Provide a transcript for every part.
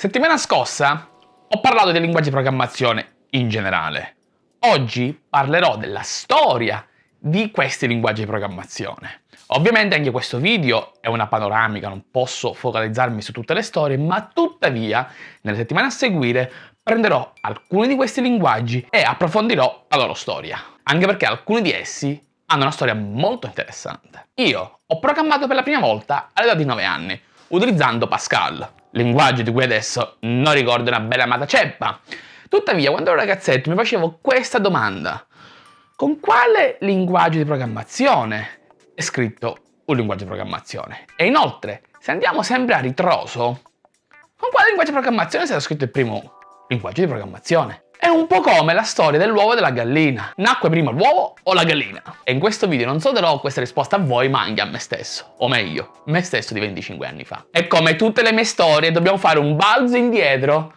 Settimana scorsa ho parlato dei linguaggi di programmazione in generale. Oggi parlerò della storia di questi linguaggi di programmazione. Ovviamente anche questo video è una panoramica, non posso focalizzarmi su tutte le storie, ma tuttavia nelle settimane a seguire prenderò alcuni di questi linguaggi e approfondirò la loro storia. Anche perché alcuni di essi hanno una storia molto interessante. Io ho programmato per la prima volta all'età di 9 anni, utilizzando Pascal, linguaggio di cui adesso non ricordo una bella amata ceppa. Tuttavia, quando ero ragazzetto mi facevo questa domanda. Con quale linguaggio di programmazione è scritto un linguaggio di programmazione? E inoltre, se andiamo sempre a ritroso, con quale linguaggio di programmazione è stato scritto il primo linguaggio di programmazione? È un po' come la storia dell'uovo e della gallina. Nacque prima l'uovo o la gallina? E in questo video non solo darò questa risposta a voi, ma anche a me stesso. O meglio, me stesso di 25 anni fa. E come tutte le mie storie, dobbiamo fare un balzo indietro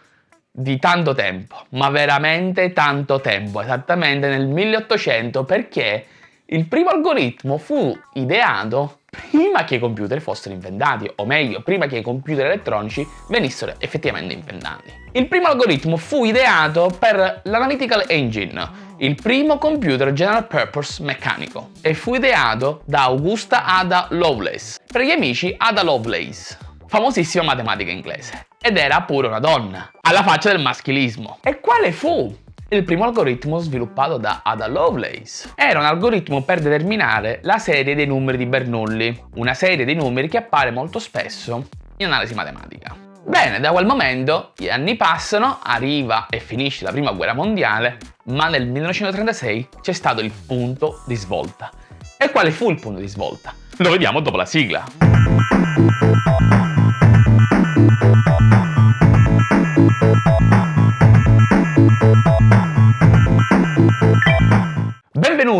di tanto tempo. Ma veramente tanto tempo. Esattamente nel 1800, perché il primo algoritmo fu ideato prima che i computer fossero inventati, o meglio, prima che i computer elettronici venissero effettivamente inventati. Il primo algoritmo fu ideato per l'Analytical Engine, il primo computer general purpose meccanico, e fu ideato da Augusta Ada Lovelace, per gli amici Ada Lovelace, famosissima matematica inglese. Ed era pure una donna, alla faccia del maschilismo. E quale fu il primo algoritmo sviluppato da Ada Lovelace. Era un algoritmo per determinare la serie dei numeri di Bernoulli, una serie di numeri che appare molto spesso in analisi matematica. Bene, da quel momento gli anni passano, arriva e finisce la prima guerra mondiale, ma nel 1936 c'è stato il punto di svolta. E quale fu il punto di svolta? Lo vediamo dopo la sigla.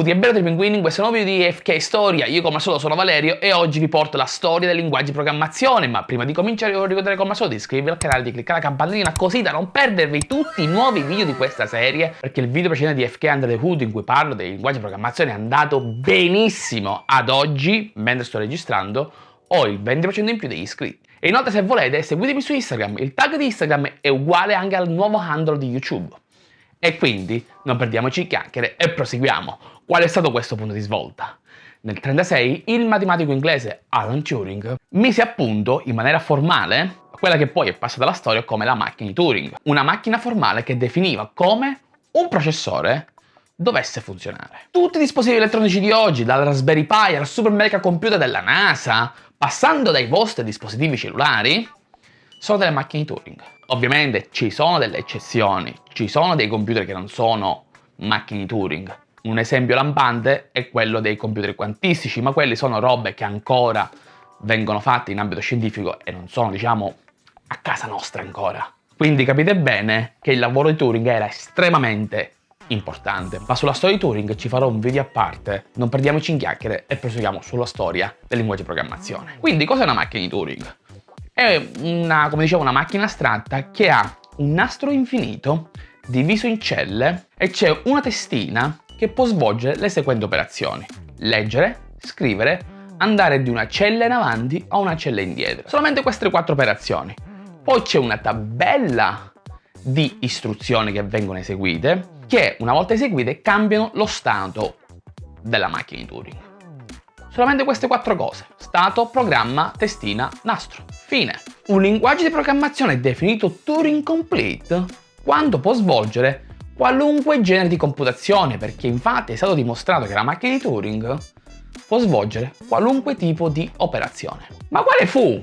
Benvenuti e benvenuti pinguini in questo nuovo video di FK Storia, io come al solito sono Valerio e oggi vi porto la storia dei linguaggi di programmazione, ma prima di cominciare vi ricordare come al solito di iscrivervi al canale, di cliccare la campanellina così da non perdervi tutti i nuovi video di questa serie, perché il video precedente di FK Under the Hood in cui parlo dei linguaggi di programmazione è andato benissimo ad oggi, mentre sto registrando, ho il 20% in più degli iscritti. E inoltre se volete seguitemi su Instagram, il tag di Instagram è uguale anche al nuovo handle di YouTube. E quindi non perdiamoci chiacchiere e proseguiamo. Qual è stato questo punto di svolta? Nel 1936 il matematico inglese Alan Turing mise a punto in maniera formale quella che poi è passata alla storia come la macchina di Turing, una macchina formale che definiva come un processore dovesse funzionare. Tutti i dispositivi elettronici di oggi, dal Raspberry Pi al super mega computer della NASA, passando dai vostri dispositivi cellulari, sono delle macchine di Turing. Ovviamente ci sono delle eccezioni, ci sono dei computer che non sono macchine di Turing. Un esempio lampante è quello dei computer quantistici, ma quelli sono robe che ancora vengono fatte in ambito scientifico e non sono, diciamo, a casa nostra ancora. Quindi capite bene che il lavoro di Turing era estremamente importante. Ma sulla storia di Turing ci farò un video a parte, non perdiamoci in chiacchiere e proseguiamo sulla storia del linguaggio di programmazione. Quindi cos'è una macchina di Turing? È una, come dicevo, una macchina astratta che ha un nastro infinito diviso in celle e c'è una testina che può svolgere le seguenti operazioni. Leggere, scrivere, andare di una cella in avanti a una cella indietro. Solamente queste quattro operazioni. Poi c'è una tabella di istruzioni che vengono eseguite che una volta eseguite cambiano lo stato della macchina di Turing. Solamente queste quattro cose. Stato, programma, testina, nastro. Fine. Un linguaggio di programmazione definito Turing Complete quando può svolgere qualunque genere di computazione, perché infatti è stato dimostrato che la macchina di Turing può svolgere qualunque tipo di operazione. Ma quale fu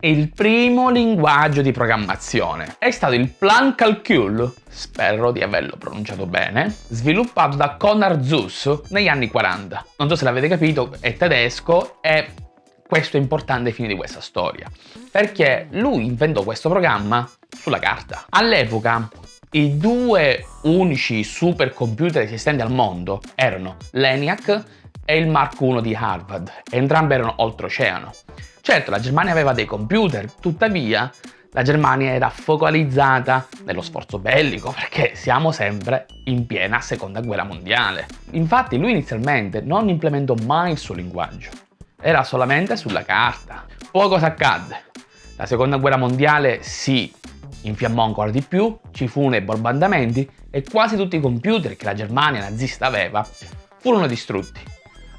il primo linguaggio di programmazione è stato il Plan Calcul, spero di averlo pronunciato bene, sviluppato da Conrad Zuse negli anni 40. Non so se l'avete capito, è tedesco e questo è importante ai fini di questa storia, perché lui inventò questo programma sulla carta. All'epoca i due unici supercomputer esistenti al mondo erano l'ENIAC e il Mark I di Harvard, entrambi erano oltreoceano. Certo, la Germania aveva dei computer, tuttavia la Germania era focalizzata nello sforzo bellico perché siamo sempre in piena seconda guerra mondiale. Infatti lui inizialmente non implementò mai il suo linguaggio, era solamente sulla carta. Poi cosa accadde? La seconda guerra mondiale si infiammò ancora di più, ci furono i bombardamenti e quasi tutti i computer che la Germania nazista aveva furono distrutti.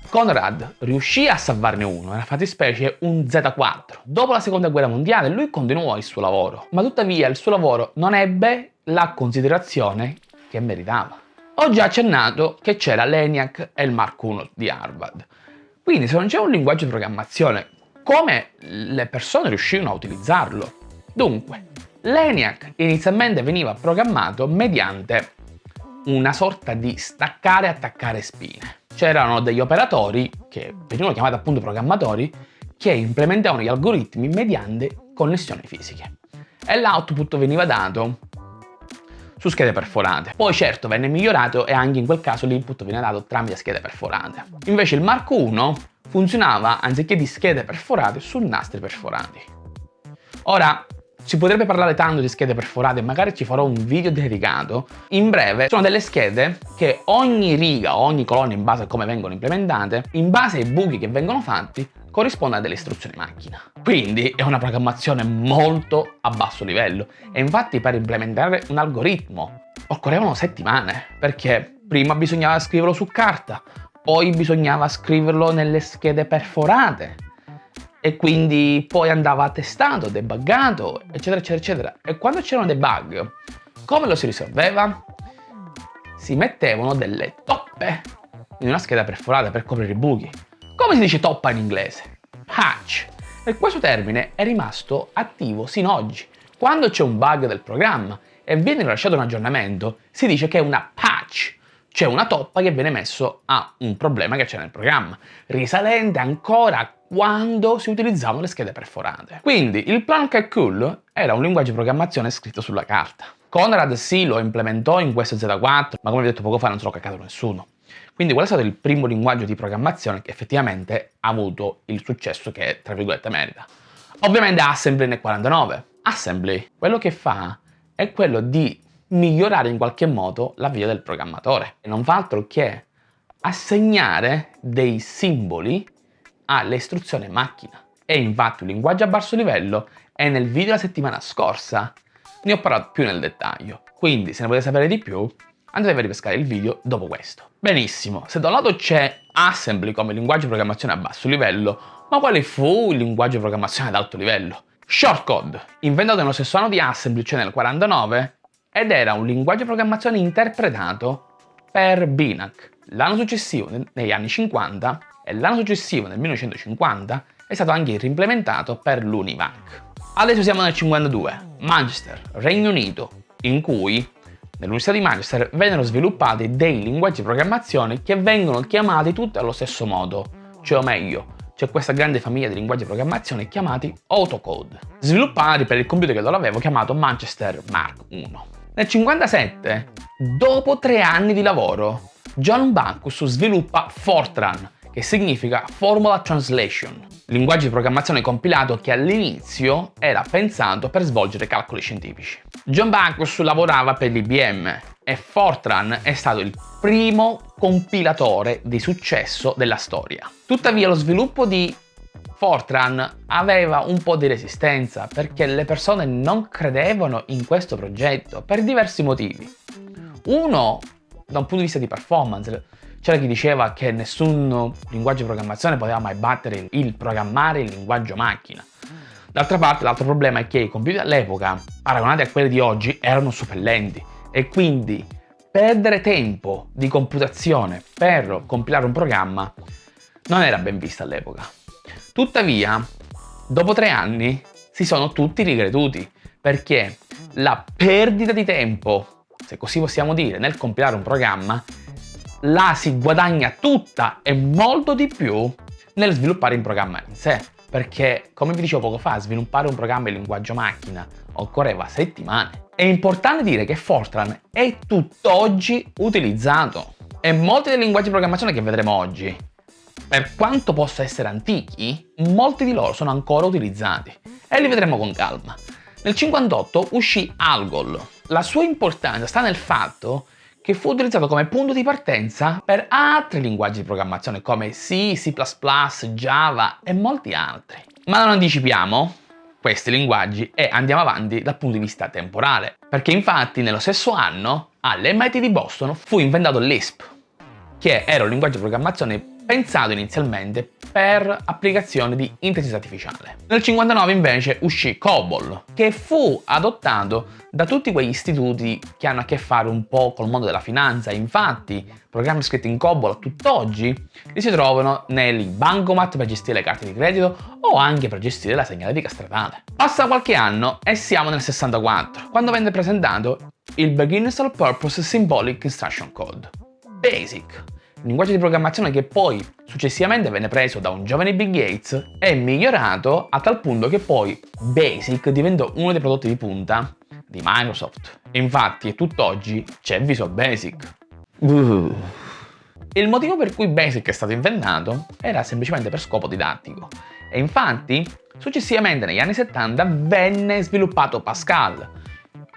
Conrad riuscì a salvarne uno, nella fattispecie un Z4. Dopo la seconda guerra mondiale lui continuò il suo lavoro, ma tuttavia il suo lavoro non ebbe la considerazione che meritava. Ho già accennato che c'era l'ENIAC e il Mark I di Harvard. Quindi se non c'è un linguaggio di programmazione, come le persone riuscivano a utilizzarlo? Dunque, l'ENIAC inizialmente veniva programmato mediante una sorta di staccare e attaccare spine. C'erano degli operatori, che venivano chiamati appunto programmatori, che implementavano gli algoritmi mediante connessioni fisiche. E l'output veniva dato su schede perforate. Poi certo venne migliorato e anche in quel caso l'input veniva dato tramite schede perforate. Invece il Mark I funzionava anziché di schede perforate su nastri perforati. Ora, si potrebbe parlare tanto di schede perforate, magari ci farò un video dedicato. In breve, sono delle schede che ogni riga, ogni colonna in base a come vengono implementate, in base ai buchi che vengono fatti, corrisponde a delle istruzioni macchina. Quindi è una programmazione molto a basso livello e infatti per implementare un algoritmo occorrevano settimane perché prima bisognava scriverlo su carta, poi bisognava scriverlo nelle schede perforate e quindi poi andava testato, debuggato, eccetera, eccetera, eccetera. E quando c'erano dei bug, come lo si risolveva? Si mettevano delle toppe in una scheda perforata per coprire i buchi. Come si dice toppa in inglese? Patch. E questo termine è rimasto attivo sino ad oggi. Quando c'è un bug del programma e viene rilasciato un aggiornamento, si dice che è una patch, cioè una toppa che viene messo a un problema che c'è nel programma, risalente ancora a quando si utilizzavano le schede perforate. Quindi il Plan Cool era un linguaggio di programmazione scritto sulla carta. Conrad sì lo implementò in questo Z4, ma come vi ho detto poco fa non se lo caccato nessuno. Quindi qual è stato il primo linguaggio di programmazione che effettivamente ha avuto il successo che, tra virgolette, merita? Ovviamente Assembly nel 49. Assembly, quello che fa è quello di migliorare in qualche modo la vita del programmatore. E non fa altro che assegnare dei simboli alle istruzioni macchina. E infatti un linguaggio a basso livello e nel video della settimana scorsa ne ho parlato più nel dettaglio. Quindi se ne volete sapere di più andate a ripescare il video dopo questo. Benissimo, se da un lato c'è Assembly come linguaggio di programmazione a basso livello, ma quale fu il linguaggio di programmazione ad alto livello? Shortcode, inventato nello stesso anno di Assembly, cioè nel 49, ed era un linguaggio di programmazione interpretato per Binac. L'anno successivo, negli anni 50, e l'anno successivo, nel 1950, è stato anche reimplementato per l'Univac. Adesso siamo nel 52, Manchester, Regno Unito, in cui Nell'Università di Manchester vennero sviluppati dei linguaggi di programmazione che vengono chiamati tutti allo stesso modo, cioè o meglio, c'è questa grande famiglia di linguaggi di programmazione chiamati autocode, sviluppati per il computer che loro avevo chiamato Manchester Mark I. Nel 1957, dopo tre anni di lavoro, John Bacchus sviluppa Fortran, che significa Formula Translation, linguaggio di programmazione compilato che all'inizio era pensato per svolgere calcoli scientifici. John Bacchus lavorava per l'IBM e Fortran è stato il primo compilatore di successo della storia. Tuttavia lo sviluppo di Fortran aveva un po' di resistenza perché le persone non credevano in questo progetto per diversi motivi. Uno, da un punto di vista di performance, c'era chi diceva che nessun linguaggio di programmazione poteva mai battere il programmare il linguaggio macchina. D'altra parte l'altro problema è che i computer all'epoca, paragonati a quelli di oggi, erano super lenti e quindi perdere tempo di computazione per compilare un programma non era ben visto all'epoca. Tuttavia, dopo tre anni si sono tutti ricreduti perché la perdita di tempo, se così possiamo dire, nel compilare un programma la si guadagna tutta e molto di più nel sviluppare il programma in sé. Perché, come vi dicevo poco fa, sviluppare un programma in linguaggio macchina occorreva settimane. È importante dire che Fortran è tutt'oggi utilizzato e molti dei linguaggi di programmazione che vedremo oggi, per quanto possa essere antichi, molti di loro sono ancora utilizzati e li vedremo con calma. Nel 58 uscì Algol. La sua importanza sta nel fatto che fu utilizzato come punto di partenza per altri linguaggi di programmazione come C, C++, Java e molti altri. Ma non anticipiamo, questi linguaggi e andiamo avanti dal punto di vista temporale. Perché infatti nello stesso anno all'MIT di Boston fu inventato l'ISP, che era un linguaggio di programmazione pensato inizialmente per applicazioni di intelligenza artificiale. Nel 59 invece uscì COBOL, che fu adottato da tutti quegli istituti che hanno a che fare un po' col mondo della finanza. Infatti, programmi scritti in COBOL a tutt'oggi li si trovano nei bancomat per gestire le carte di credito o anche per gestire la segnaletica stradale. Passa qualche anno e siamo nel 64, quando venne presentato il Beginners All Purpose Symbolic Instruction Code, BASIC, linguaggio di programmazione che poi successivamente venne preso da un giovane Bill Gates e migliorato a tal punto che poi BASIC diventò uno dei prodotti di punta di Microsoft. Infatti, tutt'oggi c'è Visual Basic. Uh. Il motivo per cui BASIC è stato inventato era semplicemente per scopo didattico e infatti successivamente negli anni 70 venne sviluppato Pascal,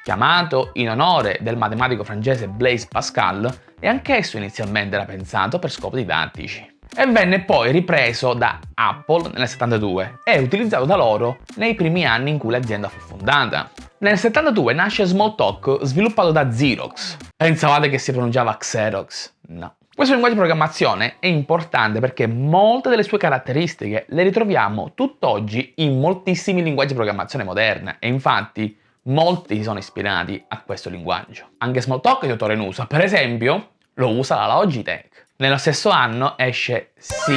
chiamato in onore del matematico francese Blaise Pascal e anch'esso inizialmente era pensato per scopi didattici. E venne poi ripreso da Apple nel 72 e utilizzato da loro nei primi anni in cui l'azienda fu fondata. Nel 72 nasce Smalltalk sviluppato da Xerox. Pensavate che si pronunciava Xerox? No. Questo linguaggio di programmazione è importante perché molte delle sue caratteristiche le ritroviamo tutt'oggi in moltissimi linguaggi di programmazione moderne e infatti molti si sono ispirati a questo linguaggio. Anche Smalltalk di autore in uso, per esempio lo usa la Logitech. Nello stesso anno esce C,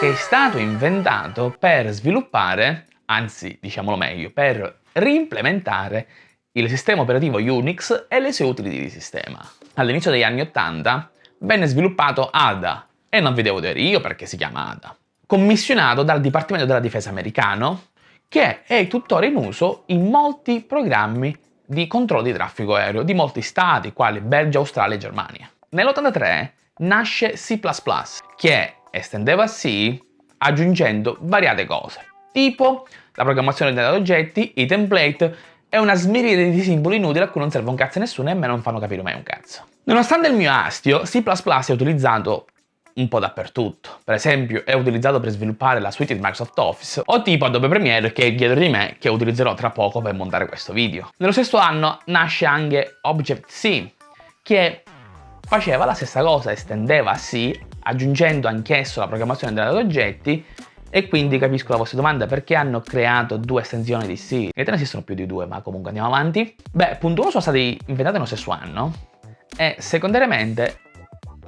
che è stato inventato per sviluppare, anzi diciamolo meglio, per reimplementare il sistema operativo Unix e le sue utility di sistema. All'inizio degli anni 80 venne sviluppato ADA, e non vi devo dire io perché si chiama ADA, commissionato dal Dipartimento della Difesa americano, che è tuttora in uso in molti programmi di controllo di traffico aereo di molti stati, quali Belgio, Australia e Germania. Nell'83 nasce C++, che estendeva C aggiungendo variate cose, tipo la programmazione degli oggetti, i template e una smiride di simboli inutili a cui non serve un cazzo a nessuno e a me non fanno capire mai un cazzo. Nonostante il mio astio, C++ è utilizzato un po' dappertutto. Per esempio è utilizzato per sviluppare la suite di Microsoft Office o tipo Adobe Premiere che è dietro di me che utilizzerò tra poco per montare questo video. Nello stesso anno nasce anche Object-C che faceva la stessa cosa, estendeva C, aggiungendo anch'esso la programmazione dei oggetti e quindi capisco la vostra domanda perché hanno creato due estensioni di C. In realtà ne esistono più di due, ma comunque andiamo avanti. Beh, punto 1 sono stati inventati nello stesso anno e secondariamente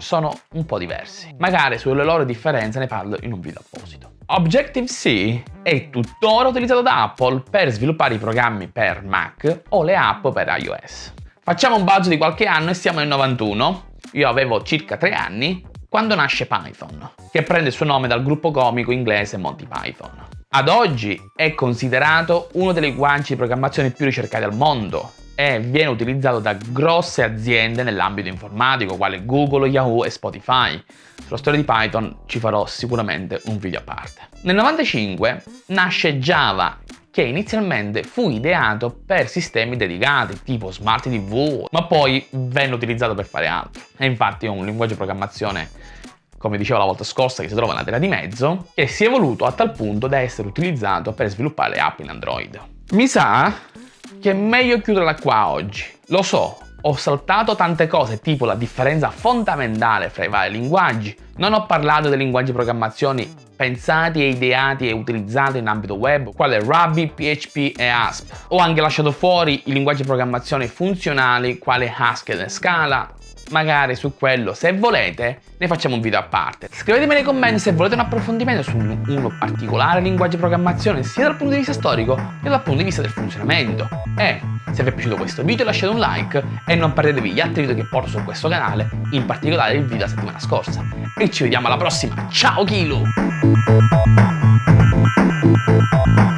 sono un po' diversi. Magari sulle loro differenze ne parlo in un video apposito. Objective-C è tuttora utilizzato da Apple per sviluppare i programmi per Mac o le app per iOS. Facciamo un balzo di qualche anno e siamo nel 91 io avevo circa 3 anni quando nasce Python, che prende il suo nome dal gruppo comico inglese Monty Python. Ad oggi è considerato uno dei linguaggi di programmazione più ricercati al mondo e viene utilizzato da grosse aziende nell'ambito informatico quale Google, Yahoo e Spotify. Sulla storia di Python ci farò sicuramente un video a parte. Nel 95 nasce Java che inizialmente fu ideato per sistemi dedicati tipo Smart TV, ma poi venne utilizzato per fare altro. E infatti è un linguaggio di programmazione, come dicevo la volta scorsa, che si trova nella terra di mezzo, che si è evoluto a tal punto da essere utilizzato per sviluppare app in Android. Mi sa che è meglio chiuderla qua oggi. Lo so, ho saltato tante cose, tipo la differenza fondamentale fra i vari linguaggi. Non ho parlato dei linguaggi di programmazione pensati e ideati e utilizzati in ambito web, quale Ruby, PHP e ASP. Ho anche lasciato fuori i linguaggi di programmazione funzionali, quale Haskell e Scala, magari su quello se volete ne facciamo un video a parte. Scrivetemi nei commenti se volete un approfondimento su uno particolare linguaggio di programmazione sia dal punto di vista storico che dal punto di vista del funzionamento. E se vi è piaciuto questo video lasciate un like e non perdetevi gli altri video che porto su questo canale, in particolare il video della settimana scorsa. E ci vediamo alla prossima, ciao Kilo!